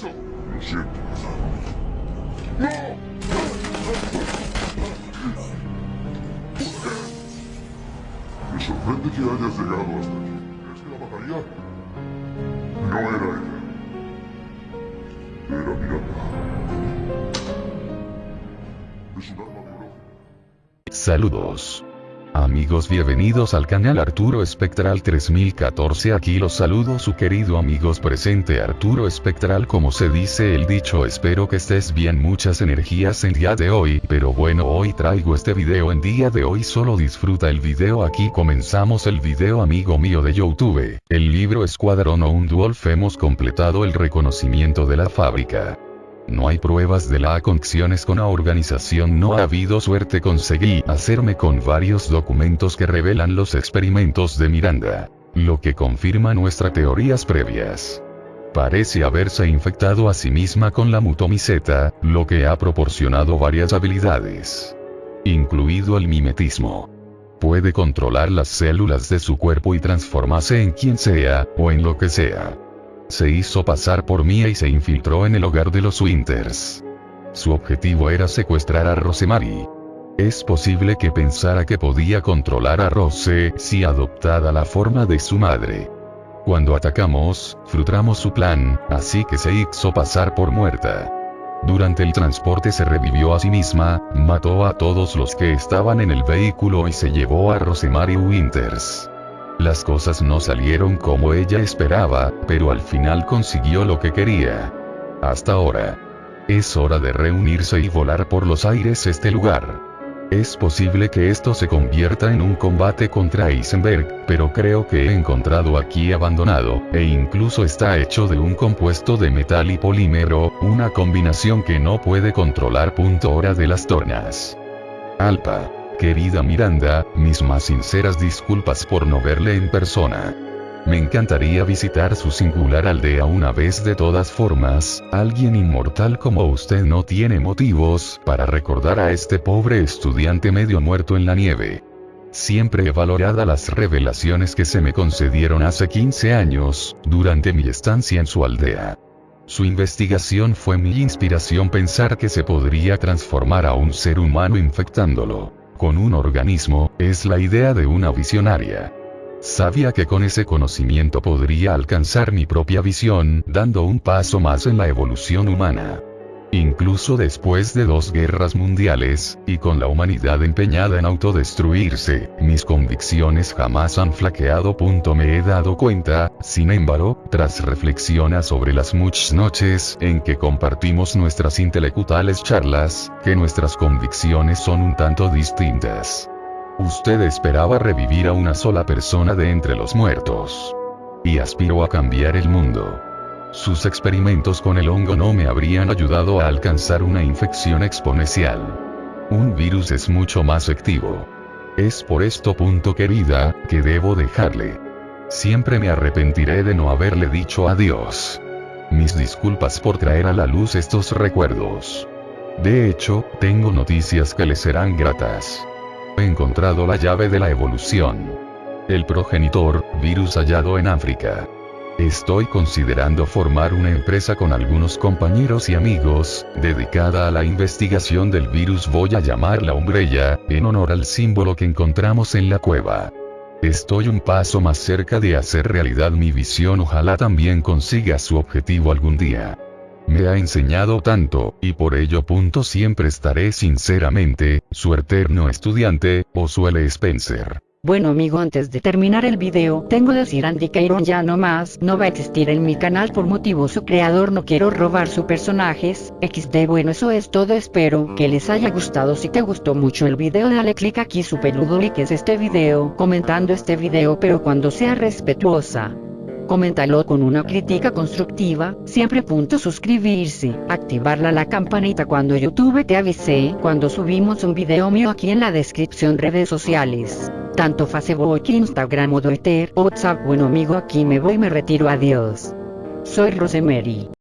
Lo siento. Me sorprende que hayas llegado hasta aquí. ¿Crees que la mataría? No era ella. Era Miranda. Es un arma biológica. Saludos. Amigos bienvenidos al canal Arturo Espectral 3014 aquí los saludo su querido amigos presente Arturo Espectral como se dice el dicho espero que estés bien muchas energías en día de hoy pero bueno hoy traigo este video en día de hoy solo disfruta el video aquí comenzamos el video amigo mío de Youtube, el libro Escuadrón o un Wolf hemos completado el reconocimiento de la fábrica. No hay pruebas de la conexiones con la organización no ha habido suerte conseguí hacerme con varios documentos que revelan los experimentos de Miranda. Lo que confirma nuestras teorías previas. Parece haberse infectado a sí misma con la mutomiceta, lo que ha proporcionado varias habilidades. Incluido el mimetismo. Puede controlar las células de su cuerpo y transformarse en quien sea, o en lo que sea. Se hizo pasar por Mia y se infiltró en el hogar de los Winters. Su objetivo era secuestrar a Rosemary. Es posible que pensara que podía controlar a Rose si adoptada la forma de su madre. Cuando atacamos, frustramos su plan, así que se hizo pasar por muerta. Durante el transporte se revivió a sí misma, mató a todos los que estaban en el vehículo y se llevó a Rosemary Winters. Las cosas no salieron como ella esperaba, pero al final consiguió lo que quería. Hasta ahora. Es hora de reunirse y volar por los aires este lugar. Es posible que esto se convierta en un combate contra Eisenberg, pero creo que he encontrado aquí abandonado, e incluso está hecho de un compuesto de metal y polímero, una combinación que no puede controlar. Punto hora de las tornas. Alpa. Querida Miranda, mis más sinceras disculpas por no verle en persona. Me encantaría visitar su singular aldea una vez de todas formas, alguien inmortal como usted no tiene motivos para recordar a este pobre estudiante medio muerto en la nieve. Siempre he valorado las revelaciones que se me concedieron hace 15 años, durante mi estancia en su aldea. Su investigación fue mi inspiración pensar que se podría transformar a un ser humano infectándolo con un organismo, es la idea de una visionaria. Sabía que con ese conocimiento podría alcanzar mi propia visión, dando un paso más en la evolución humana. Incluso después de dos guerras mundiales, y con la humanidad empeñada en autodestruirse, mis convicciones jamás han flaqueado. Me he dado cuenta, sin embargo, tras reflexionar sobre las muchas noches en que compartimos nuestras intelectuales charlas, que nuestras convicciones son un tanto distintas. Usted esperaba revivir a una sola persona de entre los muertos. Y aspiró a cambiar el mundo. Sus experimentos con el hongo no me habrían ayudado a alcanzar una infección exponencial. Un virus es mucho más activo. Es por esto querida, que debo dejarle. Siempre me arrepentiré de no haberle dicho adiós. Mis disculpas por traer a la luz estos recuerdos. De hecho, tengo noticias que le serán gratas. He encontrado la llave de la evolución. El progenitor, virus hallado en África. Estoy considerando formar una empresa con algunos compañeros y amigos, dedicada a la investigación del virus voy a llamarla Umbrella, en honor al símbolo que encontramos en la cueva. Estoy un paso más cerca de hacer realidad mi visión ojalá también consiga su objetivo algún día. Me ha enseñado tanto, y por ello punto siempre estaré sinceramente, su eterno estudiante, o suele Spencer. Bueno amigo antes de terminar el video, tengo que decir Andy Cairon ya no más, no va a existir en mi canal por motivo su creador no quiero robar sus personajes, XD bueno eso es todo espero que les haya gustado si te gustó mucho el video dale click aquí su peludo like es este video, comentando este video pero cuando sea respetuosa. Coméntalo con una crítica constructiva, siempre punto suscribirse, activarla la campanita cuando YouTube te avise cuando subimos un video mío aquí en la descripción redes sociales tanto Facebook, Instagram o Twitter, WhatsApp. Bueno amigo aquí me voy me retiro adiós. Soy Rosemary.